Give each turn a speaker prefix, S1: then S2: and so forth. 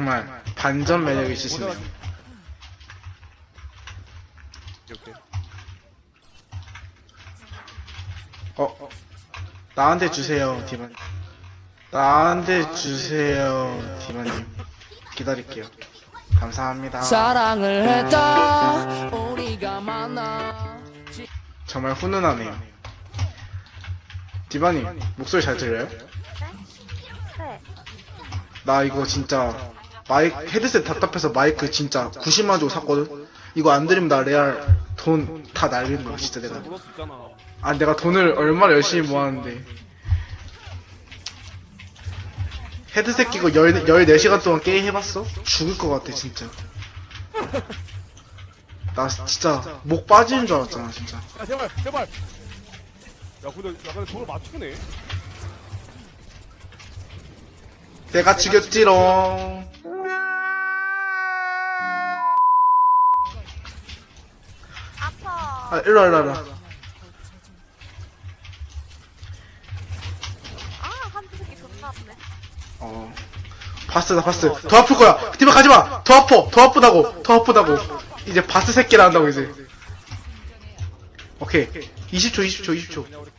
S1: 정말 반전 매력 있으시네요.
S2: 이렇게.
S1: 어, 어. 나한테 주세요, 디만. 나한테 주세요, 디만님. 기다릴게요. 감사합니다.
S3: 사랑을 했다 우리가 만나
S1: 정말 훈훈하네요. 디바님, 목소리 잘 들려요?
S4: 네.
S1: 나 이거 진짜 마이크 헤드셋 답답해서 마이크 진짜 90만 주고 샀거든. 이거 안 들으면 나 레알 돈 다 날리는 거야 진짜 내가.
S2: 아
S1: 내가 돈을 얼마나 열심히 모았는데 헤드셋 끼고 10, 14시간 동안 게임 해봤어? 죽을 것 같아 진짜 나 진짜 목 빠지는 줄 알았잖아 진짜
S2: 야 제발 제발. 야 근데 야 근데 저걸 맞추네.
S1: 내가 죽였지롱 아 일로와 일로와 일로와.
S4: 아, 한두 새끼 존나 아프네.
S1: 어. 바스 나 바스. 더 아플 거야. 디바 가지마. 더 아파. 더 아프다고. 더 아프다고. 이제 바스 새끼라 한다고 이제. 오케이. 20초 20초 20초
S2: 그냥 우리